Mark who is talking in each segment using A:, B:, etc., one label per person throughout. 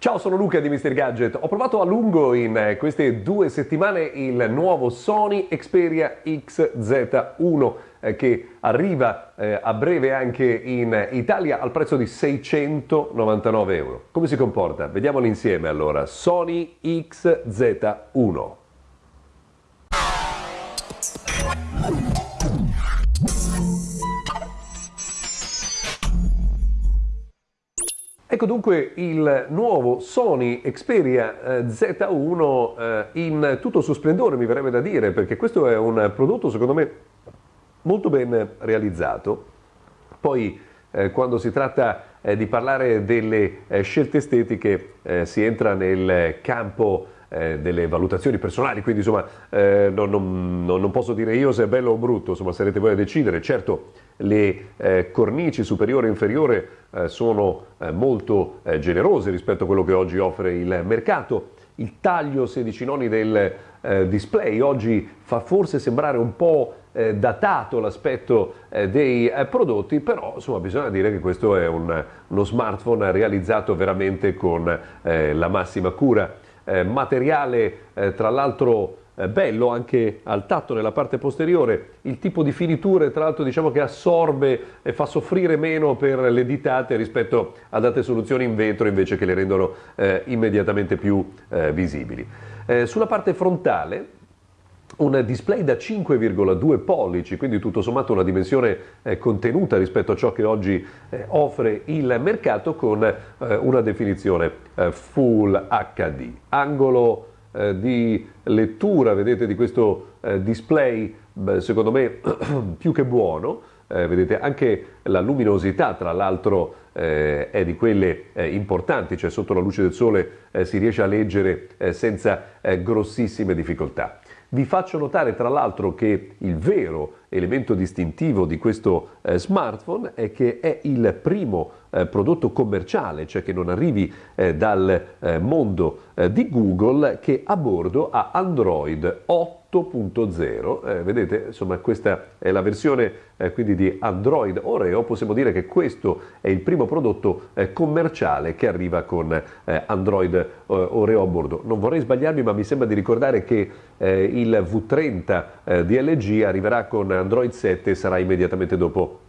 A: Ciao, sono Luca di Mr. Gadget. Ho provato a lungo in eh, queste due settimane il nuovo Sony Xperia XZ1 eh, che arriva eh, a breve anche in Italia al prezzo di 699 euro. Come si comporta? Vediamolo insieme allora. Sony XZ1. Ecco dunque il nuovo Sony Xperia eh, Z1 eh, in tutto il suo splendore, mi verrebbe da dire, perché questo è un prodotto secondo me molto ben realizzato. Poi eh, quando si tratta di parlare delle scelte estetiche si entra nel campo eh, delle valutazioni personali, quindi insomma eh, non, non, non, posso dire io se è bello o brutto, insomma sarete voi a decidere. Certo le eh, cornici superiore e inferiore eh, sono eh, molto eh, generose rispetto a quello che oggi offre il mercato. Il taglio 16 noni del display oggi fa forse sembrare un po' datato l'aspetto dei prodotti, però insomma bisogna dire che questo è un, uno smartphone realizzato veramente con la massima cura eh, materiale eh, tra l'altro eh, bello anche al tatto nella parte posteriore, il tipo di finiture tra l'altro diciamo che assorbe e fa soffrire meno per le ditate rispetto ad altre soluzioni in vetro invece che le rendono eh, immediatamente più eh, visibili. Eh, sulla parte frontale un display da 5,2 pollici, quindi tutto sommato una dimensione eh, contenuta rispetto a ciò che oggi eh, offre il mercato con eh, una definizione eh, Full HD. Angolo eh, di lettura, vedete, di questo eh, display, beh, secondo me più che buono, vedete anche la luminosità, tra l'altro è di quelle importanti, cioè sotto la luce del sole si riesce a leggere senza grossissime difficoltà. Vi faccio notare tra l'altro che il vero elemento distintivo di questo eh, smartphone è che è il primo eh, prodotto commerciale, cioè che non arrivi eh, dal eh, mondo eh, di Google, che a bordo ha Android 8 8.0, eh, vedete insomma questa è la versione eh, quindi di Android Oreo, possiamo dire che questo è il primo prodotto commerciale che arriva con Android Oreo a bordo. Non vorrei sbagliarmi ma mi sembra di ricordare che il V30 di LG arriverà con Android 7 e sarà immediatamente dopo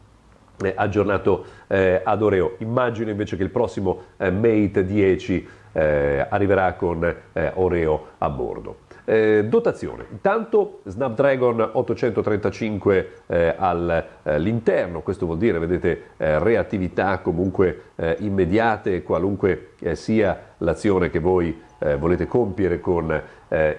A: aggiornato ad Oreo. Immagino invece che il prossimo Mate 10 arriverà con Oreo a bordo. Eh, dotazione, intanto Snapdragon 835 eh, all'interno, eh, questo vuol dire, vedete, eh, reattività comunque eh, immediate, qualunque eh, sia l'azione che voi volete compiere con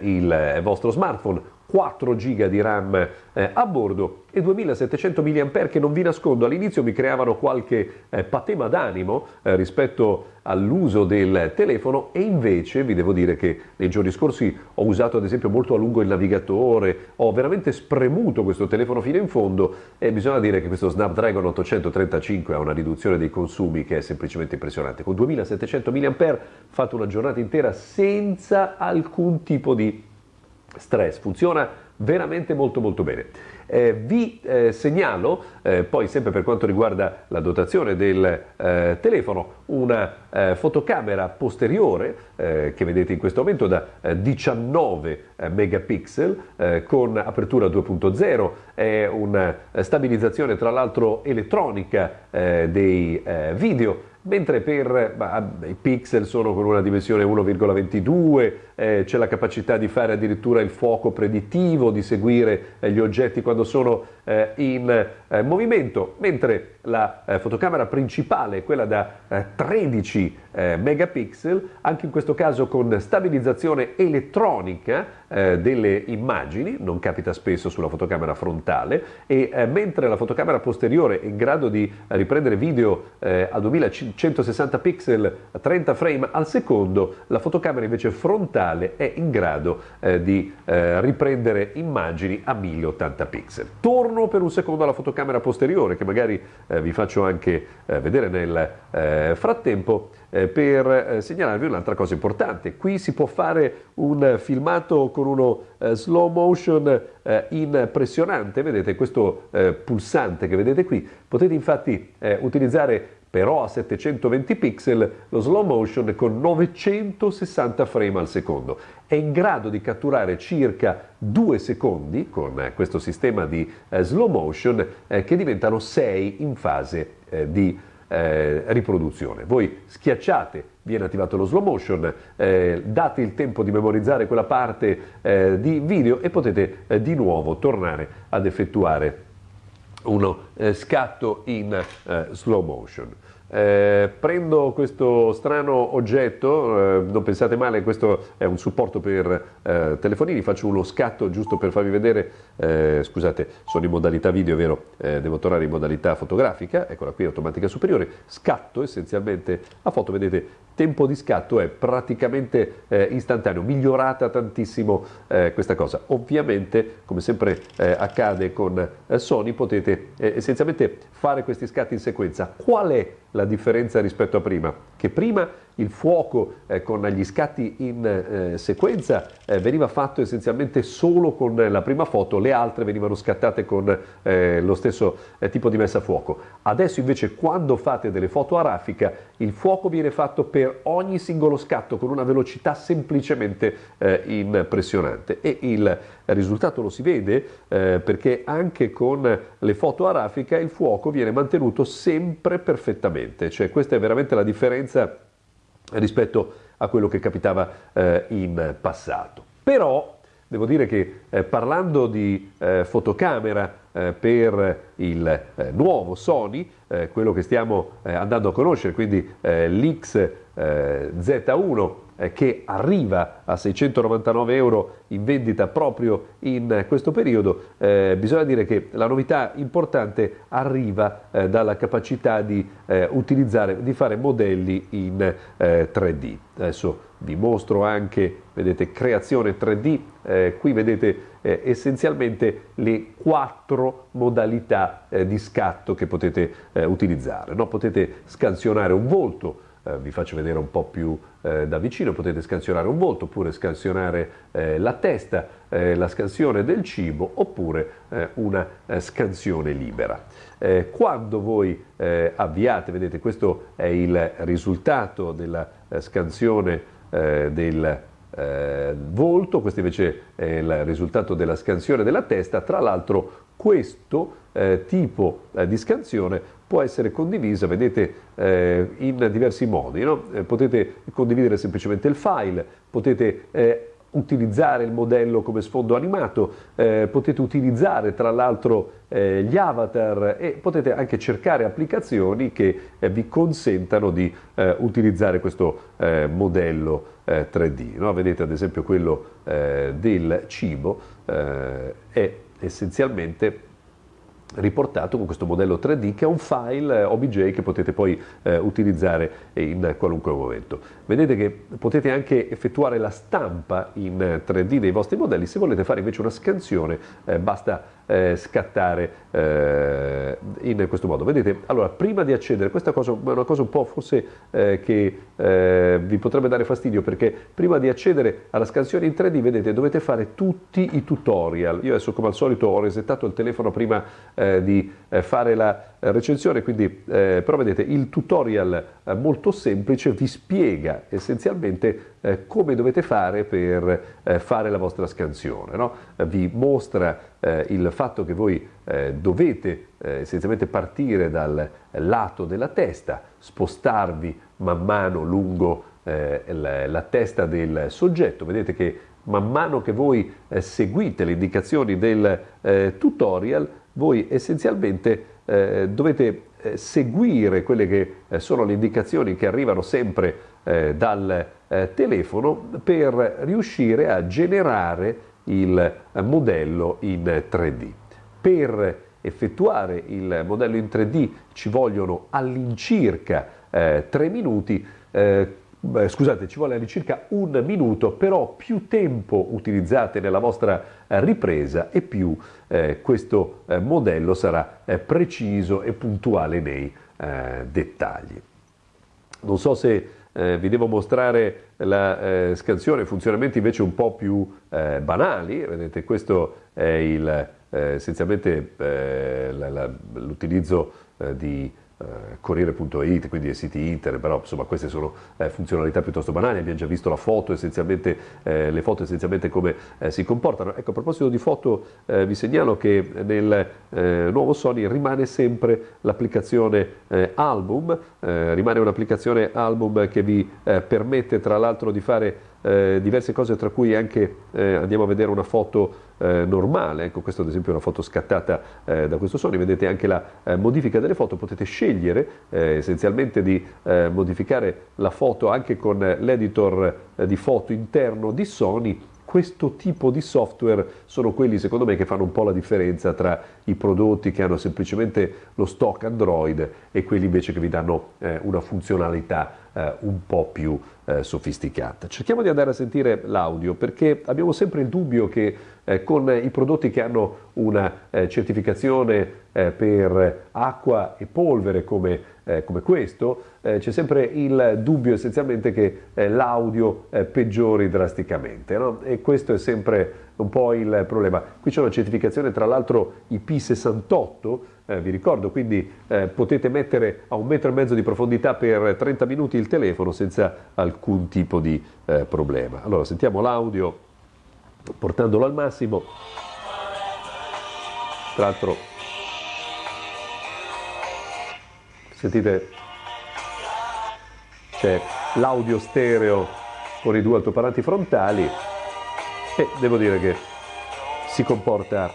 A: il vostro smartphone, 4 GB di RAM eh, a bordo e 2700 mAh che non vi nascondo all'inizio mi creavano qualche eh, patema d'animo eh, rispetto all'uso del telefono e invece vi devo dire che nei giorni scorsi ho usato ad esempio molto a lungo il navigatore, ho veramente spremuto questo telefono fino in fondo e bisogna dire che questo Snapdragon 835 ha una riduzione dei consumi che è semplicemente impressionante. Con 2700 mAh fate una giornata intera senza alcun tipo di stress, funziona veramente molto molto bene. Eh, vi eh, segnalo, eh, poi sempre per quanto riguarda la dotazione del eh, telefono, una eh, fotocamera posteriore eh, che vedete in questo momento da 19 megapixel con apertura 2.0, è una stabilizzazione tra l'altro elettronica dei video mentre per bah, i pixel sono con una dimensione 1,22, eh, c'è la capacità di fare addirittura il fuoco predittivo, di seguire eh, gli oggetti quando sono eh, in eh, movimento, mentre la eh, fotocamera principale, quella da 13 eh, megapixel, anche in questo caso con stabilizzazione elettronica delle immagini, non capita spesso sulla fotocamera frontale, e mentre la fotocamera posteriore è in grado di riprendere video a 2160 pixel a 30 frame al secondo, la fotocamera invece frontale è in grado di riprendere immagini a 1080 pixel. Torno per un secondo alla fotocamera posteriore che magari eh, vi faccio anche eh, vedere nel eh, frattempo eh, per eh, segnalarvi un'altra cosa importante. Qui si può fare un filmato con uno eh, slow motion impressionante, vedete questo pulsante che vedete qui, potete infatti utilizzare però a 720 pixel lo slow motion con 960 frame al secondo. È in grado di catturare circa 2 secondi con eh, questo sistema di eh, slow motion eh, che diventano 6 in fase di riproduzione. Voi schiacciate, viene attivato lo slow motion, eh, date il tempo di memorizzare quella parte eh, di video e potete eh, di nuovo tornare ad effettuare uno eh, scatto in eh, slow motion. Eh, prendo questo strano oggetto, eh, non pensate male, questo è un supporto per eh, telefonini, faccio uno scatto giusto per farvi vedere, eh, scusate, sono in modalità video, vero, devo tornare in modalità fotografica, eccola qui, automatica superiore, scatto essenzialmente a foto, vedete, tempo di scatto è praticamente eh, istantaneo, migliorata tantissimo questa cosa. Ovviamente, come sempre accade con Sony, potete essenzialmente fare questi scatti in sequenza. Qual è la differenza rispetto a prima? Che prima il fuoco eh, con gli scatti in eh, sequenza eh, veniva fatto essenzialmente solo con la prima foto, le altre venivano scattate con eh, lo stesso eh, tipo di messa a fuoco. Adesso invece quando fate delle foto a raffica il fuoco viene fatto per ogni singolo scatto con una velocità semplicemente eh, impressionante e il risultato lo si vede perché anche con le foto a raffica il fuoco viene mantenuto sempre perfettamente, cioè questa è veramente la differenza rispetto a quello che capitava eh, in passato. Però devo dire che eh, parlando di eh, fotocamera eh, per il eh, nuovo Sony, eh, quello che stiamo andando a conoscere, quindi l'XZ1 eh, che arriva a 699 euro in vendita proprio in questo periodo, eh, bisogna dire che la novità importante arriva eh, dalla capacità di eh, utilizzare, di fare modelli in 3D. Eh, Adesso vi mostro anche, vedete, creazione 3D, eh, qui vedete essenzialmente le quattro modalità di scatto che potete utilizzare. No? Potete scansionare un volto, eh, vi faccio vedere un po' più eh, da vicino, potete scansionare un volto oppure scansionare eh, la testa, eh, la scansione del cibo oppure eh, una scansione libera. quando voi avviate, vedete questo è il risultato della scansione del volto, questo invece è il risultato della scansione della testa, tra l'altro questo eh, tipo eh, di scansione può essere condivisa, vedete, eh, in diversi modi. No? Eh, potete condividere semplicemente il file, potete eh, utilizzare il modello come sfondo animato, eh, potete utilizzare tra l'altro eh, gli avatar e potete anche cercare applicazioni che eh, vi consentano di utilizzare questo modello 3D. No? Vedete ad esempio quello del cibo è essenzialmente riportato con questo modello 3D che è un file eh, OBJ che potete poi eh, utilizzare in qualunque momento. Vedete che potete anche effettuare la stampa in 3D dei vostri modelli, se volete fare invece una scansione eh, basta eh, scattare eh, in questo modo. Vedete, allora prima di accedere, questa cosa è una cosa un po' forse eh, che eh, vi potrebbe dare fastidio perché prima di accedere alla scansione in 3D, vedete, dovete fare tutti i tutorial. Io adesso come al solito ho resettato il telefono prima eh, di eh, fare la recensione, quindi però vedete il tutorial molto semplice vi spiega essenzialmente eh, come dovete fare per eh, fare la vostra scansione. No? vi mostra eh, il fatto che voi eh, dovete eh, essenzialmente partire dal lato della testa, spostarvi man mano lungo eh, la, la, testa del soggetto. Vedete che man mano che voi seguite le indicazioni del tutorial, voi essenzialmente dovete seguire quelle che sono le indicazioni che arrivano sempre eh, dal eh, telefono per riuscire a generare il modello in 3D. Per effettuare il modello in 3D ci vogliono all'incirca eh, 3 minuti, eh, scusate, ci vuole all'incirca un minuto, però più tempo utilizzate nella vostra ripresa e più eh, questo eh, modello sarà eh, preciso e puntuale nei eh, dettagli. Non so se eh, vi devo mostrare la eh, scansione, funzionamenti invece un po' più eh, banali, vedete questo è il, eh, essenzialmente eh, l'utilizzo eh, di eh, Corriere.it, quindi ai siti internet, però insomma queste sono eh, funzionalità piuttosto banali, abbiamo già visto la foto eh, le foto essenzialmente come eh, si comportano. Ecco, a proposito di foto eh, vi segnalo che nel eh, nuovo Sony rimane sempre l'applicazione album, rimane un'applicazione album che vi permette tra l'altro di fare eh, diverse cose tra cui anche eh, andiamo a vedere una foto eh, normale, ecco questa ad esempio è una foto scattata eh, da questo Sony, vedete anche la eh, modifica delle foto, potete scegliere eh, essenzialmente di modificare la foto anche con l'editor di foto interno di Sony questo tipo di software sono quelli secondo me che fanno un po' la differenza tra i prodotti che hanno semplicemente lo stock Android e quelli invece che vi danno eh, una funzionalità eh, un po' più eh, sofisticata. Cerchiamo di andare a sentire l'audio perché abbiamo sempre il dubbio che eh, con i prodotti che hanno una eh, certificazione eh, per acqua e polvere come eh, come questo, eh, c'è sempre il dubbio essenzialmente che eh, l'audio eh, peggiori drasticamente no? e questo è sempre un po' il problema. Qui c'è una certificazione tra l'altro IP68, eh, vi ricordo, quindi eh, potete mettere a un metro e mezzo di profondità per 30 minuti il telefono senza alcun tipo di problema. Allora sentiamo l'audio portandolo al massimo. Tra l'altro sentite? C'è l'audio stereo con i due altoparlanti frontali e devo dire che si comporta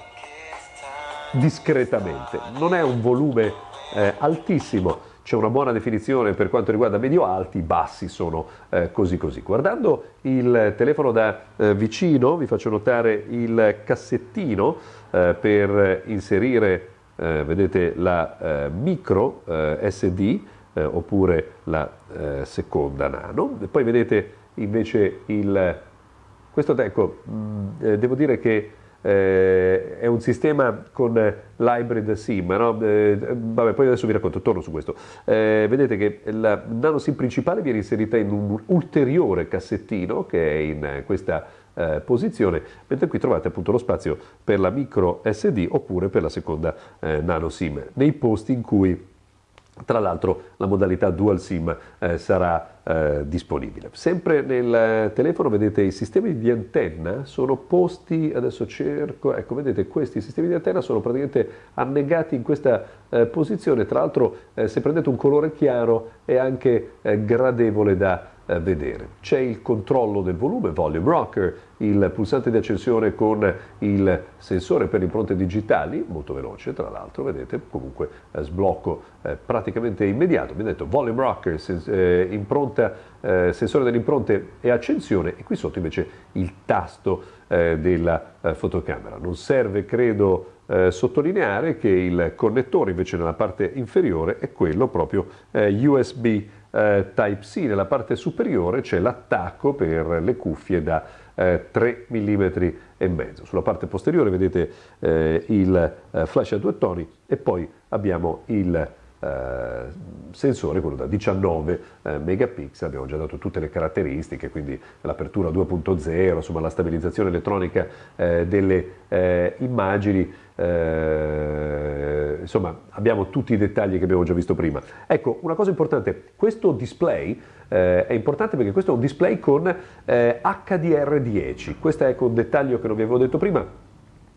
A: discretamente. Non è un volume eh, altissimo. C'è una buona definizione per quanto riguarda medio alti, bassi sono eh, così così. Guardando il telefono da eh, vicino vi faccio notare il cassettino eh, per inserire eh, vedete la eh, micro eh, SD eh, oppure la eh, seconda nano e poi vedete invece il questo ecco mh, mm, devo dire che è un sistema con l'hybrid SIM, no? vabbè, poi adesso vi racconto, torno su questo. vedete che la nano SIM principale viene inserita in un ulteriore cassettino che è in questa eh, posizione, mentre qui trovate appunto lo spazio per la micro SD oppure per la seconda eh, nano SIM, nei posti in cui tra l'altro la modalità dual SIM eh, sarà eh, disponibile. Sempre nel telefono vedete i sistemi di antenna sono posti, adesso cerco, ecco vedete questi sistemi di antenna sono praticamente annegati in questa eh, posizione, tra l'altro eh, se prendete un colore chiaro è anche eh, gradevole da eh, vedere. C'è il controllo del volume, volume rocker, il pulsante di accensione con il sensore per impronte digitali, molto veloce tra l'altro, vedete, comunque eh, sblocco eh, praticamente immediato, mi ha detto volume rocker, sens- eh, impronta, eh, sensore delle impronte e accensione e qui sotto invece il tasto eh, della fotocamera. Non serve, credo, sottolineare che il connettore invece nella parte inferiore è quello proprio USB eh, Type-C, nella parte superiore c'è l'attacco per le cuffie da eh, 3 mm e mezzo. Sulla parte posteriore vedete eh, il eh, flash a due toni e poi abbiamo il eh, sensore, quello da 19 eh, megapixel, abbiamo già dato tutte le caratteristiche, quindi l'apertura 2.0, insomma la stabilizzazione elettronica delle immagini, eh, insomma abbiamo tutti i dettagli che abbiamo già visto prima. Ecco, una cosa importante, questo display eh, è importante perché questo è un display con HDR10, questo è ecco un dettaglio che non vi avevo detto prima,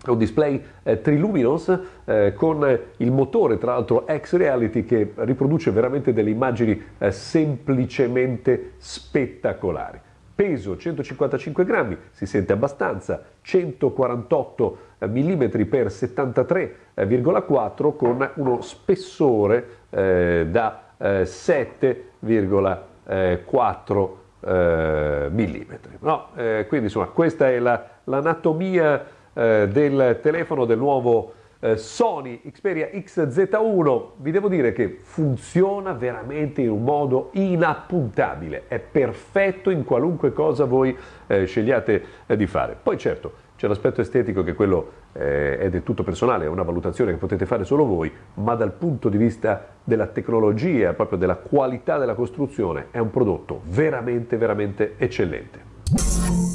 A: è un display eh, Triluminous eh, con il motore tra l'altro X-Reality che riproduce veramente delle immagini eh, semplicemente spettacolari. Peso 155 grammi, si sente abbastanza, 148 mm per 73,4 con uno spessore eh, da 7,4 eh, mm. No, eh, quindi insomma questa è la, l'anatomia eh, del telefono del nuovo eh, Sony Xperia XZ1 vi devo dire che funziona veramente in un modo inappuntabile è perfetto in qualunque cosa voi eh, scegliate eh, di fare poi certo c'è l'aspetto estetico che quello eh, è del tutto personale, è una valutazione che potete fare solo voi, ma dal punto di vista della tecnologia, proprio della qualità della costruzione, è un prodotto veramente, veramente eccellente.